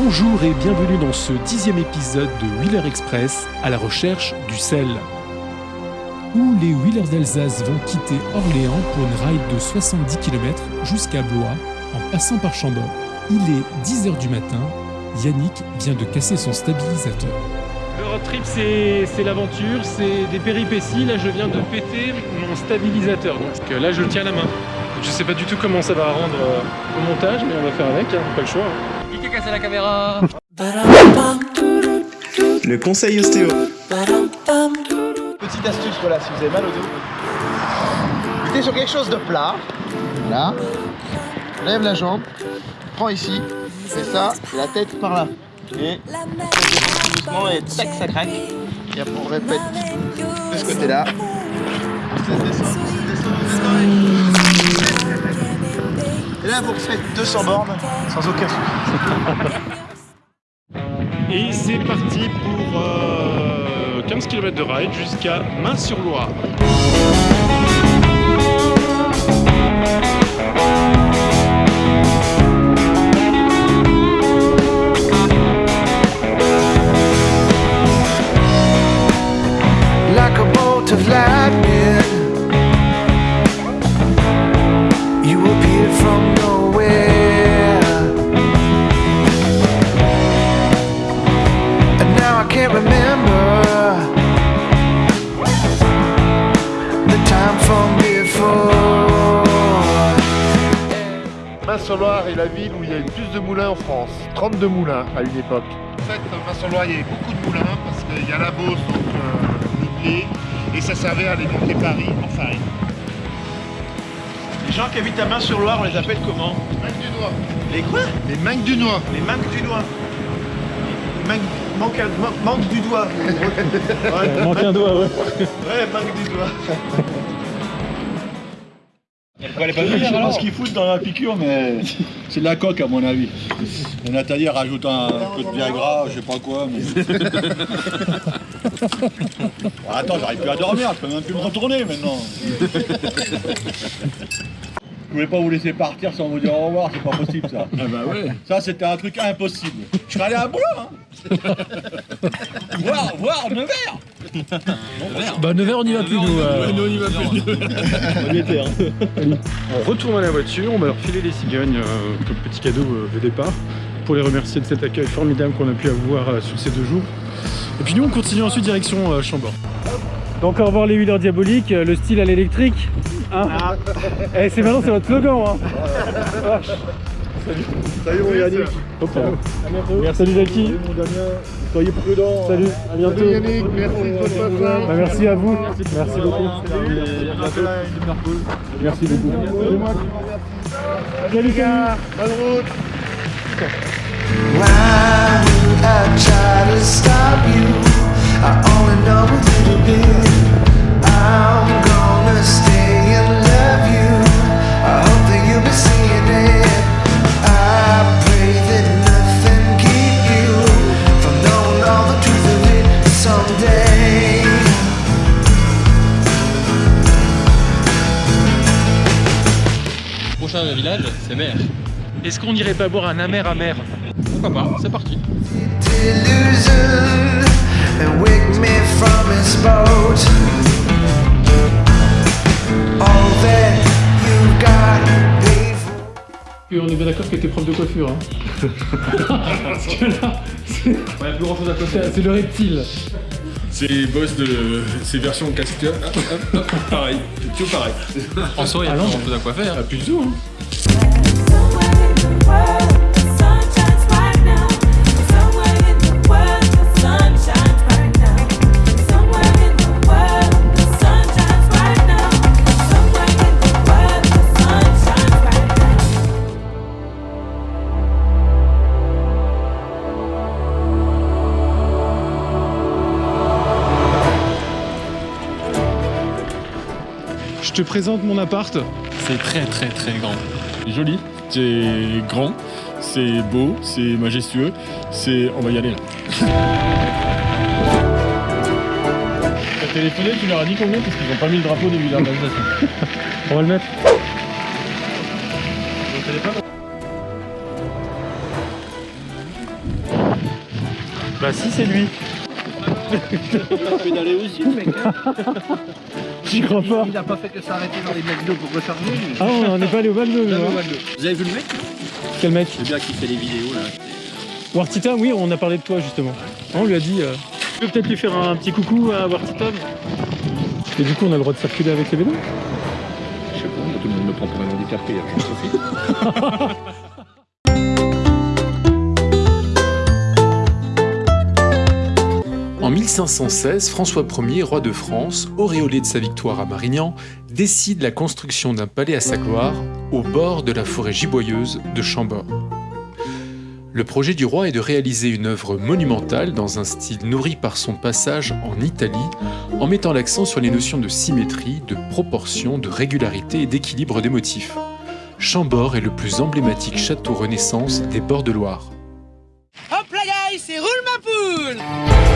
Bonjour et bienvenue dans ce dixième épisode de Wheeler Express à la recherche du sel. Où les Wheelers d'Alsace vont quitter Orléans pour une ride de 70 km jusqu'à Blois en passant par Chambord. Il est 10h du matin, Yannick vient de casser son stabilisateur. Le road trip, c'est l'aventure, c'est des péripéties. Là, je viens de péter mon stabilisateur. Donc là, je le tiens à la main. Je sais pas du tout comment ça va rendre euh, au montage, mais on va faire avec, hein, pas le choix. hein. Qui a cassé la caméra Le conseil ostéo. Petite astuce, voilà, si vous avez mal au dos, mettez sur quelque chose de plat. Là. Lève la jambe. Prends ici. Fais ça. et La tête par là. Et doucement et tac, ça craque. Et après on répète de ce côté-là. Ça descend, ça descend, ça descend. Et là vous refaites 200 bornes sans aucun souci. Et c'est parti pour euh, 15 km de ride jusqu'à Main-sur-Loire. Main-sur-Loire est la ville où il y a le plus de moulins en France. 32 moulins à une époque. En fait, Main-sur-Loire, il y avait beaucoup de moulins parce qu'il y a la Beauce, donc euh, Niblé, et ça servait à alimenter Paris en farine. Les gens qui habitent à Main-sur-Loire, on les appelle comment? Manque du noix. Les quoi? Les manques du noix. Les manques du doigt. Manque, manque, manque du doigt. ouais, Manque un doigt, ouais. ouais, manque du doigt. Je sais pas ce qu'ils foutent dans la piqûre, mais c'est de la coque à mon avis. Et Nathalie rajoute un peu de Viagra, je sais pas quoi. Mais... Bon, attends, j'arrive plus à dormir, je peux même plus me retourner maintenant. Je voulais pas vous laisser partir sans vous dire au revoir, c'est pas possible ça. Ah bah ouais. Ça c'était un truc impossible. Je serais allé à boulot, hein. voir, voir Nevers. Bah 9h on y va plus nous. euh. On y va plus. On y était, hein. On retourne à la voiture, on va leur filer les cigognes euh, comme petit cadeau euh, de départ pour les remercier de cet accueil formidable qu'on a pu avoir euh, sur ces deux jours. Et puis nous on continue ensuite direction euh, Chambord. Donc au revoir les huileurs diaboliques, euh, le style à l'électrique. Hein Eh, c'est maintenant c'est votre slogan hein. Vache. Salut mon Yannick. Hop là. Merci Salut Zaki. mon Damien. Soyez prudents. Salut, à bientôt. Salut Yannick, merci de votre passage. Bah, merci à vous. Merci beaucoup. Merci beaucoup. Salut, salut. Bonne route. Why would I try to stop you? I only know a little bit. I'm gonna stay Prochain village, c'est mer. Est-ce qu'on n'irait pas boire un amer amer Pourquoi pas C'est parti. Et on est bien d'accord que t'es prof de coiffure. Hein. Parce que là, c'est Ouais, plus grand chose à côté. c'est le reptile. C'est boss de ces versions casque. Hop, hop, hop, pareil. C'est toujours pareil. En soi, il y a non. grand chose à quoi faire. Ah, plus du tout, hein. Te présente mon appart. C'est très très très grand. Joli, c'est grand, c'est beau, c'est majestueux, c'est... On va y aller là. T'as téléphoné, tu leur as dit combien Parce qu'ils ont pas mis le drapeau des villages d'Alsace. On va le mettre. Bah si, c'est lui. Pédaler aussi, le mec. hein. J'y crois pas. Il a pas fait que s'arrêter dans les McDo pour recharger. lui. Ah, on n'est pas allé au McDo, hein. Vous avez vu le mec Quel mec? Le gars qui fait les vidéos là. Wartita, oui, on a parlé de toi justement. On lui a dit. euh, Tu peux peut-être lui faire un petit coucou à Wartita Et du coup, on a le droit de circuler avec les vélos? Je sais pas, tout le monde me prend pour un handicapé. hein, je profite. En 1516, François Ier, roi de France, auréolé de sa victoire à Marignan, décide la construction d'un palais à sa gloire au bord de la forêt giboyeuse de Chambord. Le projet du roi est de réaliser une œuvre monumentale dans un style nourri par son passage en Italie, en mettant l'accent sur les notions de symétrie, de proportion, de régularité et d'équilibre des motifs. Chambord est le plus emblématique château Renaissance des bords de Loire. Hop là c'est roule ma poule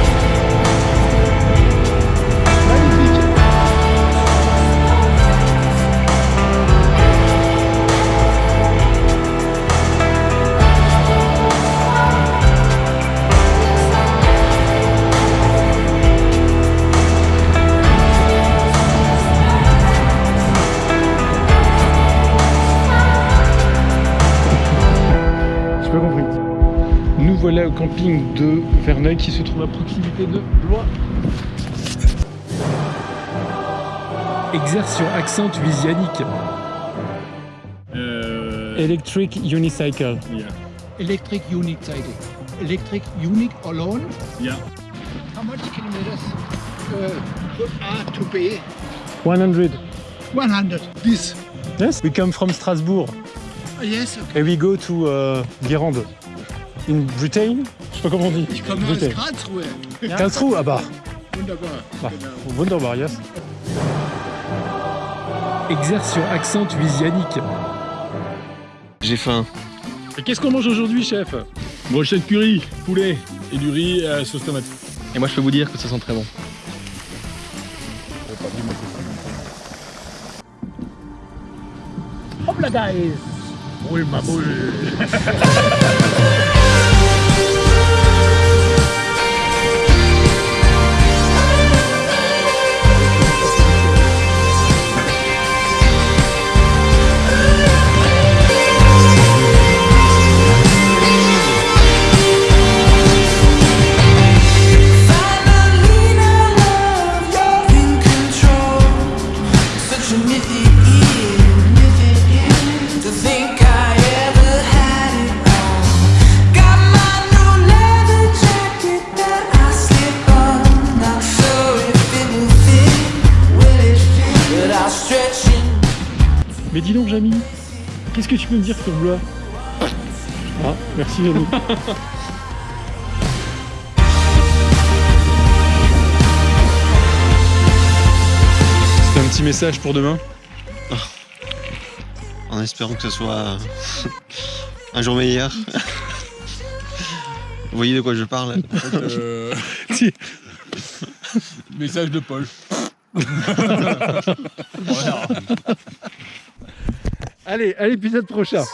voilà au camping de Verneuil qui se trouve à proximité de Blois. Exertion accent visianique. Euh, Electric unicycle. yeah. electric unit cycle. Electric unit alone. Yeah. How much kilometers uh, are to pay? 100. 100. This. Yes, we come from Strasbourg Ah, yes. Okay. and we go to uh, Guérande. In Britain Je sais pas comment on dit. Ich komme aus. Karlsruhe. Karlsruhe, ah bah. Wunderbar. Genau. Wunderbar, yes. Exertion accent visianique. J'ai faim. Et qu'est-ce qu'on mange aujourd'hui, chef? Brochette curry, poulet et du riz à sauce tomate. Et moi, je peux vous dire que ça sent très bon. Hop là, guys. Roule ma boule. Jamy, qu'est-ce que tu peux me dire sur Blois? Ah, merci, Jamy. C'était un petit message pour demain? En espérant que ce soit un jour meilleur. Vous voyez de quoi je parle? Euh, Si. message de Paul. Allez, à l'épisode prochain.